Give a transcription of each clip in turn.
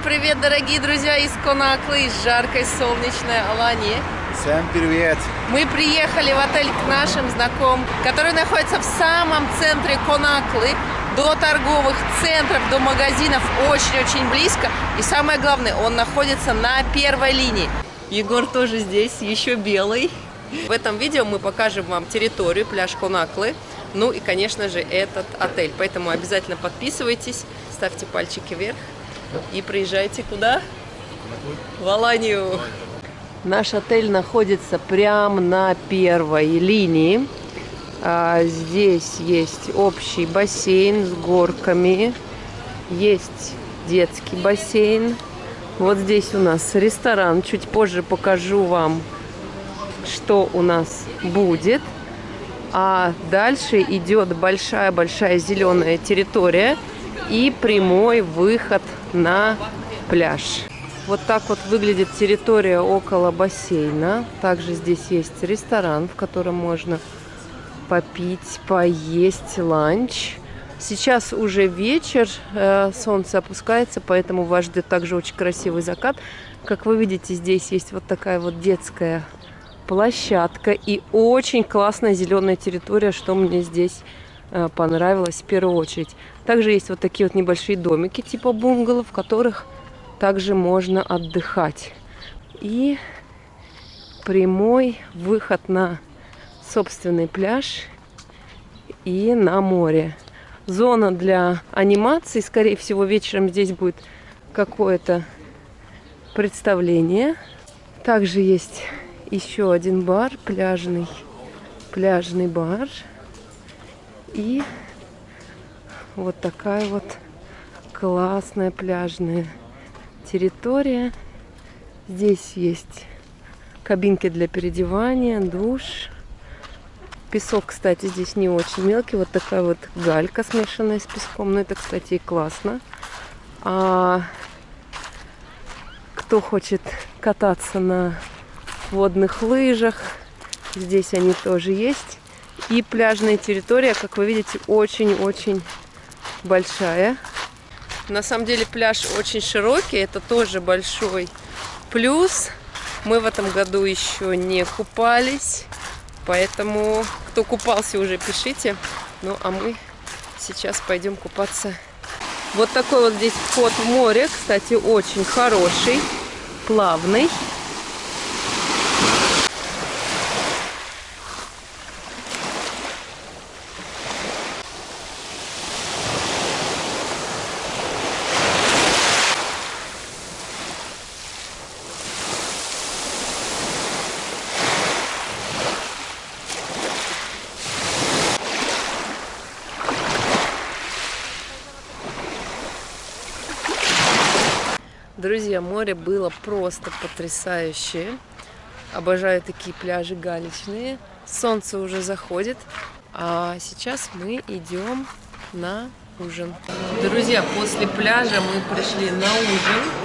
Всем привет, дорогие друзья из Конаклы, из жаркой солнечной Алании. Всем привет! Мы приехали в отель к нашим знакомым, который находится в самом центре Конаклы, до торговых центров, до магазинов очень-очень близко. И самое главное, он находится на первой линии. Егор тоже здесь, еще белый. В этом видео мы покажем вам территорию, пляж Конаклы, ну и, конечно же, этот отель. Поэтому обязательно подписывайтесь, ставьте пальчики вверх и приезжайте куда? В Аланию. Наш отель находится прямо на первой линии. А, здесь есть общий бассейн с горками. Есть детский бассейн. Вот здесь у нас ресторан. Чуть позже покажу вам, что у нас будет. А дальше идет большая-большая зеленая территория и прямой выход на пляж. Вот так вот выглядит территория около бассейна. Также здесь есть ресторан, в котором можно попить, поесть ланч. Сейчас уже вечер, э, солнце опускается, поэтому вас ждет также очень красивый закат. Как вы видите, здесь есть вот такая вот детская площадка и очень классная зеленая территория, что мне здесь э, понравилось в первую очередь. Также есть вот такие вот небольшие домики типа бунгало, в которых также можно отдыхать. И прямой выход на собственный пляж и на море. Зона для анимации. Скорее всего, вечером здесь будет какое-то представление. Также есть еще один бар, пляжный, пляжный бар. И вот такая вот классная пляжная территория. Здесь есть кабинки для переодевания, душ. Песок, кстати, здесь не очень мелкий. Вот такая вот галька, смешанная с песком. Но это, кстати, и классно. А кто хочет кататься на водных лыжах. Здесь они тоже есть. И пляжная территория, как вы видите, очень-очень большая. На самом деле пляж очень широкий, это тоже большой плюс. Мы в этом году еще не купались, поэтому кто купался уже пишите. Ну а мы сейчас пойдем купаться. Вот такой вот здесь вход в море, кстати, очень хороший, плавный. Друзья, море было просто потрясающее. Обожаю такие пляжи галечные. Солнце уже заходит, а сейчас мы идем на ужин. Друзья, после пляжа мы пришли на ужин.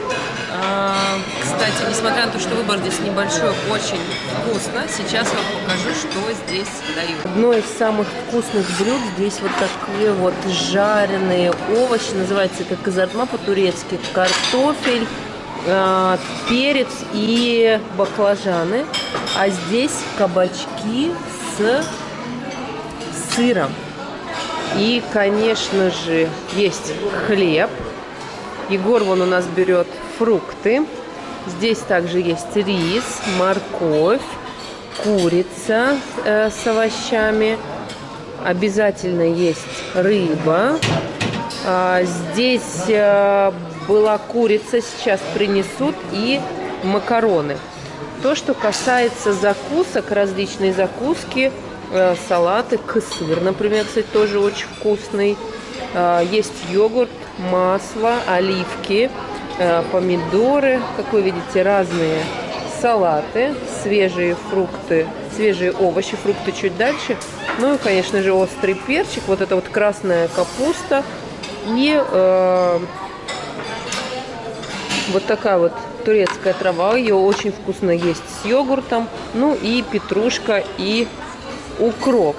А, кстати, несмотря на то, что выбор здесь небольшой, очень вкусно. Сейчас вам покажу, что здесь дают. Одно из самых вкусных блюд здесь вот такие вот жареные овощи. Называется это казарма по-турецки. Картофель, а, перец и баклажаны. А здесь кабачки с сыром. И, конечно же, есть хлеб. Егор вон у нас берет фрукты. Здесь также есть рис, морковь, курица э, с овощами. Обязательно есть рыба. А, здесь э, была курица, сейчас принесут, и макароны. То, что касается закусок, различные закуски, э, салаты, кысыр, например, кстати, тоже очень вкусный. А, есть йогурт, масло, оливки, э, помидоры, как вы видите, разные салаты, свежие фрукты, свежие овощи, фрукты чуть дальше. Ну и, конечно же, острый перчик, вот это вот красная капуста. И э, вот такая вот турецкая трава, ее очень вкусно есть с йогуртом, ну и петрушка и укроп.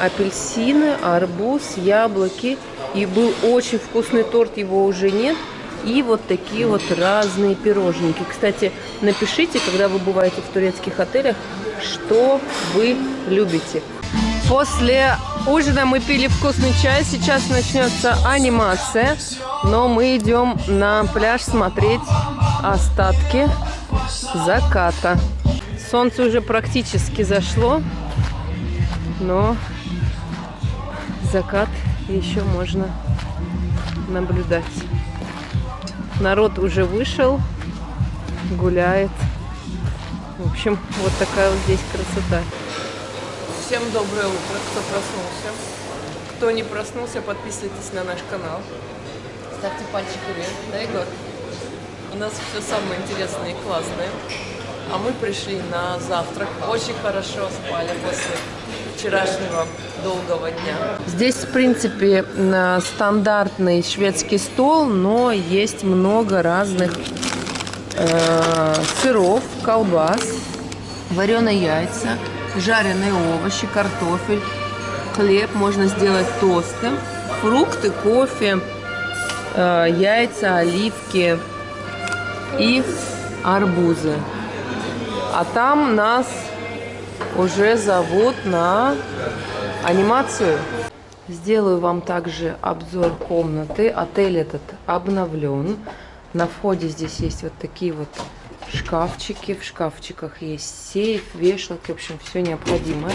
Апельсины, арбуз, яблоки. И был очень вкусный торт, его уже нет. И вот такие вот разные пирожники. Кстати, напишите, когда вы бываете в турецких отелях, что вы любите. После ужина мы пили вкусный чай. Сейчас начнется анимация. Но мы идем на пляж смотреть остатки заката. Солнце уже практически зашло, но закат еще можно наблюдать. Народ уже вышел, гуляет. В общем, вот такая вот здесь красота. Всем доброе утро, кто проснулся. Кто не проснулся, подписывайтесь на наш канал. Ставьте пальчики вверх, да, Егор? У нас все самое интересное и классное. А мы пришли на завтрак. Очень хорошо спали после вчерашнего долгого дня. Здесь, в принципе, стандартный шведский стол, но есть много разных э, сыров, колбас, вареные яйца, жареные овощи, картофель, хлеб, можно сделать тосты, фрукты, кофе, э, яйца, оливки и арбузы. А там нас уже зовут на анимацию. Сделаю вам также обзор комнаты. Отель этот обновлен. На входе здесь есть вот такие вот шкафчики. В шкафчиках есть сейф, вешалки, в общем, все необходимое.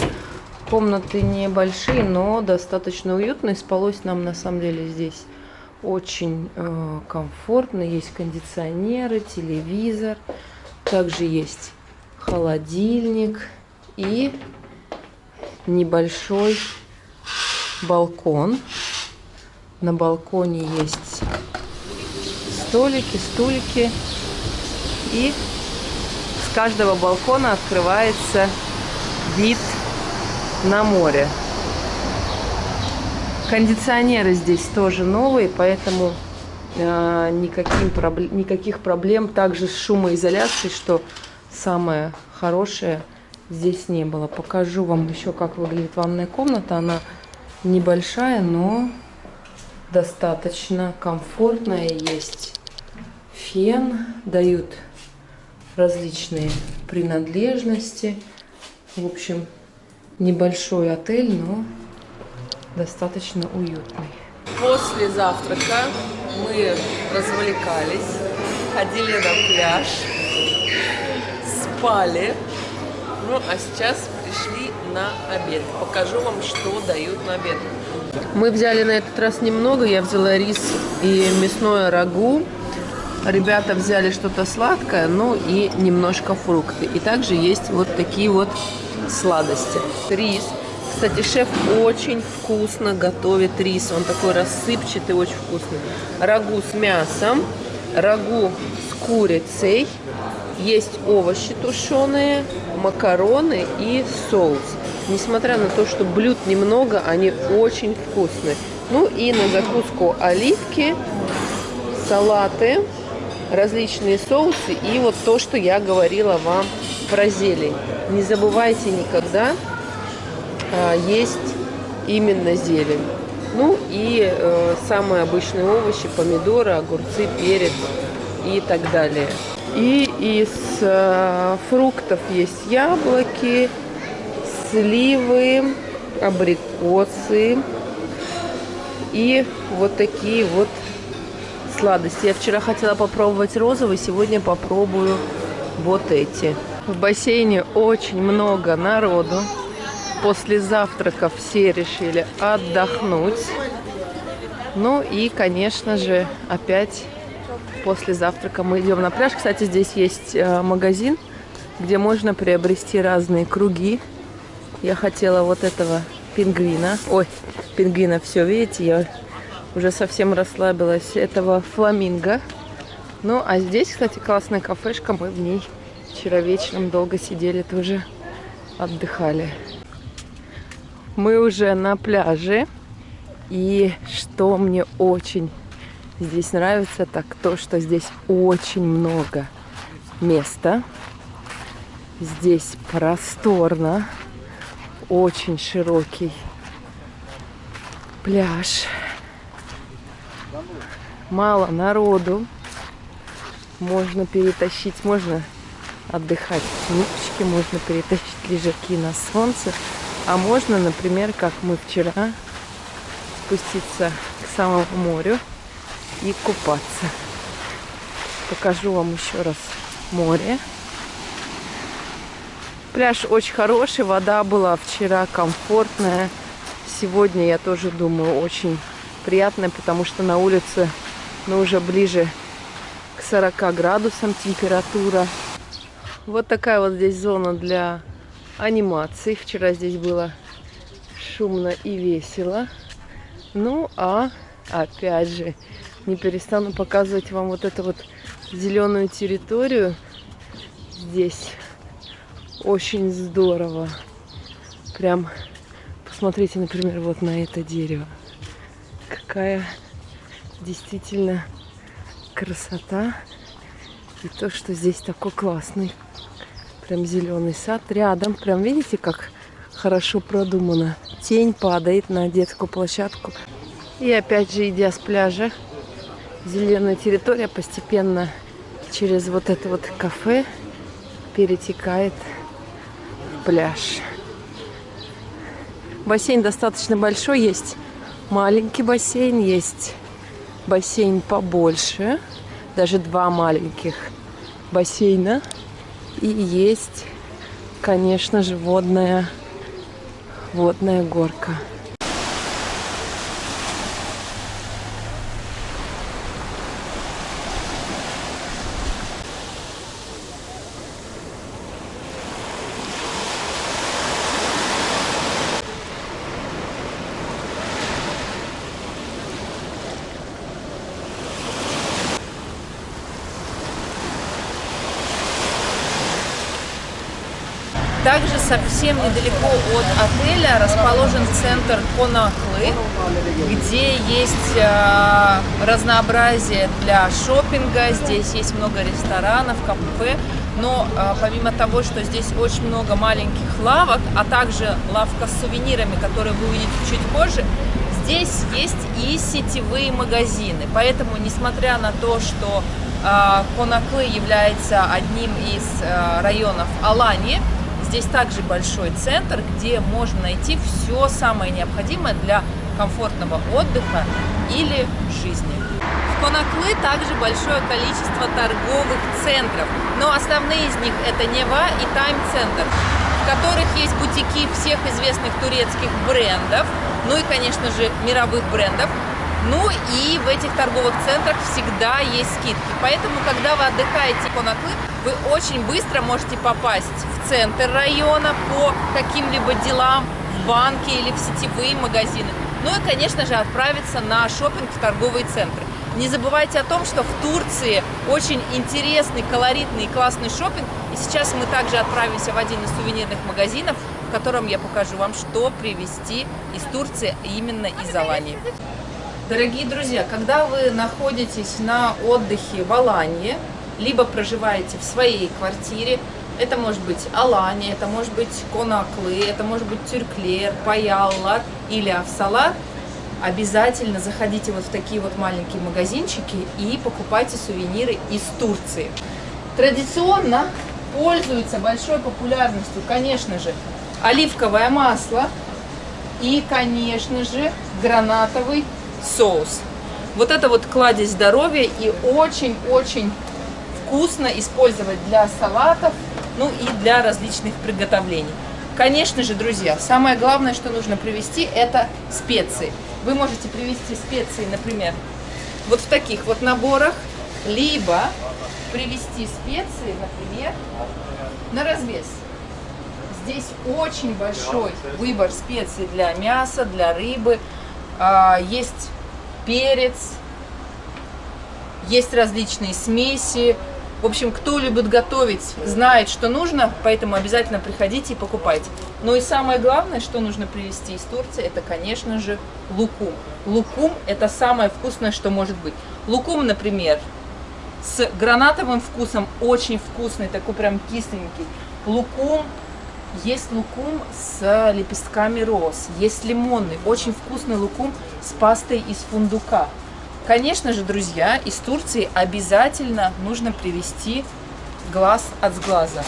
Комнаты небольшие, но достаточно уютные. Спалось нам на самом деле здесь очень э, комфортно. Есть кондиционеры, телевизор. Также есть холодильник и небольшой балкон. На балконе есть столики, стульки. И с каждого балкона открывается вид на море. Кондиционеры здесь тоже новые, поэтому э, никаким проблем, никаких проблем также с шумоизоляцией, что самое хорошее здесь не было. Покажу вам еще, как выглядит ванная комната. Она небольшая, но достаточно комфортная. Есть фен, дают различные принадлежности. В общем, небольшой отель, но достаточно уютный. После завтрака мы развлекались, ходили на пляж, спали. Ну, а сейчас пришли на обед. Покажу вам, что дают на обед. Мы взяли на этот раз немного. Я взяла рис и мясное рагу. Ребята взяли что-то сладкое, ну и немножко фрукты. И также есть вот такие вот сладости. Рис. Кстати, шеф очень вкусно готовит рис. Он такой рассыпчатый, очень вкусный. Рагу с мясом, рагу с курицей есть овощи тушеные, макароны и соус. Несмотря на то, что блюд немного, они очень вкусные. Ну и на закуску оливки, салаты, различные соусы и вот то, что я говорила вам про зелень. Не забывайте никогда а, есть именно зелень. Ну и э, самые обычные овощи, помидоры, огурцы, перец и так далее. И из э, фруктов есть яблоки, сливы, абрикосы и вот такие вот сладости. Я вчера хотела попробовать розовый, сегодня попробую вот эти. В бассейне очень много народу. После завтрака все решили отдохнуть. Ну и, конечно же, опять после завтрака мы идем на пляж. Кстати, здесь есть э, магазин, где можно приобрести разные круги. Я хотела вот этого пингвина. Ой, пингвина, все, видите, я уже совсем расслабилась. Этого фламинго. Ну, а здесь, кстати, классная кафешка. Мы в ней вчера вечером долго сидели, тоже отдыхали. Мы уже на пляже. И что мне очень здесь нравится, так то, что здесь очень много места. Здесь просторно, очень широкий пляж. Мало народу. Можно перетащить, можно отдыхать в можно перетащить лежаки на солнце, а можно, например, как мы вчера, спуститься к самому морю и купаться. Покажу вам еще раз море. Пляж очень хороший, вода была вчера комфортная. Сегодня, я тоже думаю, очень приятная, потому что на улице, ну, уже ближе к 40 градусам температура. Вот такая вот здесь зона для анимации. Вчера здесь было шумно и весело. Ну, а опять же, не перестану показывать вам вот эту вот зеленую территорию. Здесь очень здорово. Прям посмотрите, например, вот на это дерево. Какая действительно красота. И то, что здесь такой классный. Прям зеленый сад рядом. Прям видите, как хорошо продумано. Тень падает на детскую площадку. И опять же, идя с пляжа, зеленая территория постепенно через вот это вот кафе перетекает в пляж. Бассейн достаточно большой, есть маленький бассейн, есть бассейн побольше, даже два маленьких бассейна. И есть, конечно же, водная, водная горка. Также совсем недалеко от отеля расположен центр Конаклы, где есть э, разнообразие для шопинга, здесь есть много ресторанов, кафе, но э, помимо того, что здесь очень много маленьких лавок, а также лавка с сувенирами, которые вы увидите чуть позже, здесь есть и сетевые магазины. Поэтому, несмотря на то, что э, Конаклы является одним из районов Алании, Здесь также большой центр, где можно найти все самое необходимое для комфортного отдыха или жизни. В Конаклы также большое количество торговых центров, но основные из них это Нева и Тайм-центр, в которых есть бутики всех известных турецких брендов, ну и, конечно же, мировых брендов, ну и в этих торговых центрах всегда есть скидки. Поэтому, когда вы отдыхаете в Конаклы, вы очень быстро можете попасть в центр района по каким-либо делам, в банки или в сетевые магазины. Ну и, конечно же, отправиться на шопинг в торговые центры. Не забывайте о том, что в Турции очень интересный, колоритный и классный шопинг. И сейчас мы также отправимся в один из сувенирных магазинов, в котором я покажу вам, что привезти из Турции именно из Алании. Дорогие друзья, когда вы находитесь на отдыхе в Алании, либо проживаете в своей квартире, это может быть Алания, это может быть Конаклы, это может быть Тюрклер, Паяллар или Авсалар, обязательно заходите вот в такие вот маленькие магазинчики и покупайте сувениры из Турции. Традиционно пользуется большой популярностью, конечно же, оливковое масло и, конечно же, гранатовый соус. Вот это вот кладезь здоровья и очень-очень вкусно использовать для салатов, ну и для различных приготовлений. Конечно же, друзья, самое главное, что нужно привезти, это специи. Вы можете привезти специи, например, вот в таких вот наборах, либо привезти специи, например, на развес. Здесь очень большой выбор специй для мяса, для рыбы. А, есть перец, есть различные смеси. В общем, кто любит готовить, знает, что нужно, поэтому обязательно приходите и покупайте. Ну и самое главное, что нужно привезти из Турции, это, конечно же, лукум. Лукум – это самое вкусное, что может быть. Лукум, например, с гранатовым вкусом, очень вкусный, такой прям кисленький. Лукум есть лукум с лепестками роз, есть лимонный, очень вкусный лукум с пастой из фундука. Конечно же, друзья, из Турции обязательно нужно привезти глаз от сглаза.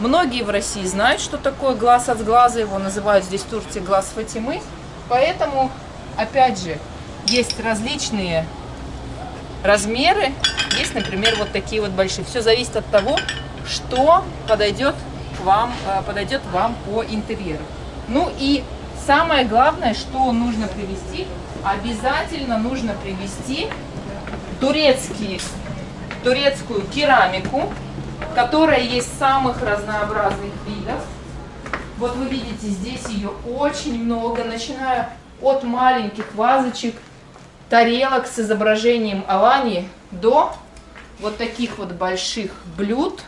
Многие в России знают, что такое глаз от глаза, его называют здесь в Турции глаз Фатимы. Поэтому, опять же, есть различные размеры. Есть, например, вот такие вот большие. Все зависит от того, что подойдет вам, э, подойдет вам по интерьеру. Ну и самое главное, что нужно привезти, обязательно нужно привезти турецкий, турецкую керамику, которая есть самых разнообразных видов. Вот вы видите, здесь ее очень много, начиная от маленьких вазочек, тарелок с изображением Алании до вот таких вот больших блюд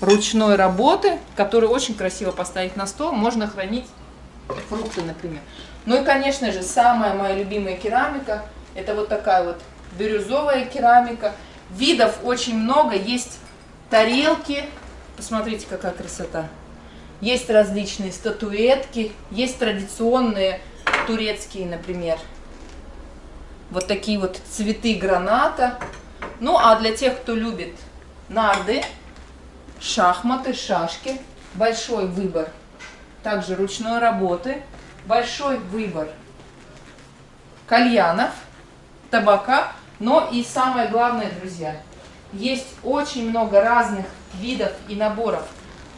ручной работы, которые очень красиво поставить на стол. Можно хранить фрукты, например. Ну и, конечно же, самая моя любимая керамика, это вот такая вот бирюзовая керамика. Видов очень много, есть тарелки, посмотрите, какая красота. Есть различные статуэтки, есть традиционные турецкие, например, вот такие вот цветы граната. Ну, а для тех, кто любит нарды, шахматы, шашки, большой выбор также ручной работы, большой выбор кальянов, табака, но и самое главное, друзья, есть очень много разных видов и наборов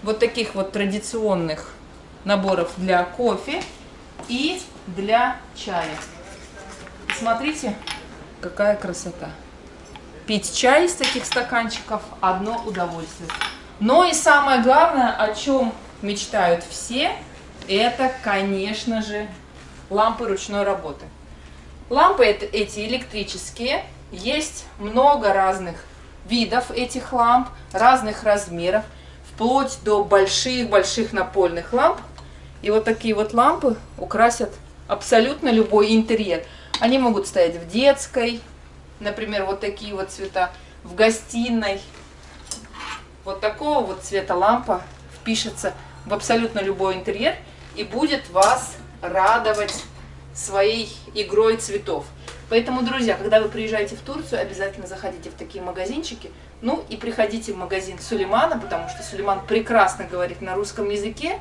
вот таких вот традиционных наборов для кофе и для чая. Смотрите, какая красота. Пить чай из таких стаканчиков – одно удовольствие. Но и самое главное, о чем мечтают все, это, конечно же, лампы ручной работы. Лампы эти электрические, есть много разных видов этих ламп, разных размеров, вплоть до больших-больших напольных ламп. И вот такие вот лампы украсят абсолютно любой интерьер. Они могут стоять в детской, например, вот такие вот цвета, в гостиной. Вот такого вот цвета лампа впишется в абсолютно любой интерьер и будет вас радовать своей игрой цветов. Поэтому, друзья, когда вы приезжаете в Турцию, обязательно заходите в такие магазинчики. Ну и приходите в магазин Сулеймана, потому что Сулейман прекрасно говорит на русском языке.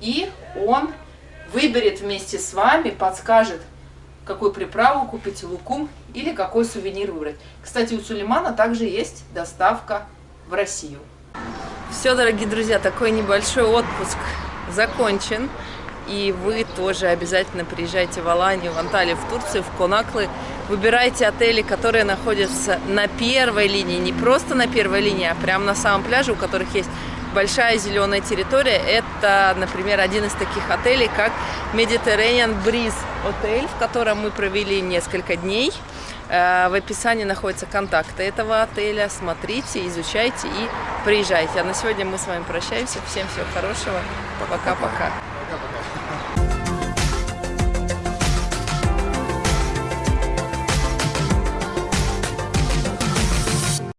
И он выберет вместе с вами, подскажет, какую приправу купить, лукум или какой сувенир выбрать. Кстати, у Сулеймана также есть доставка в Россию. Все, дорогие друзья, такой небольшой отпуск закончен. И вы тоже обязательно приезжайте в Аланию, в Анталию, в Турцию, в Конаклы. Выбирайте отели, которые находятся на первой линии. Не просто на первой линии, а прямо на самом пляже, у которых есть большая зеленая территория. Это, например, один из таких отелей, как Mediterranean Breeze отель, в котором мы провели несколько дней. Э, в описании находятся контакты этого отеля. Смотрите, изучайте и приезжайте. А на сегодня мы с вами прощаемся. Всем всего хорошего. Пока-пока.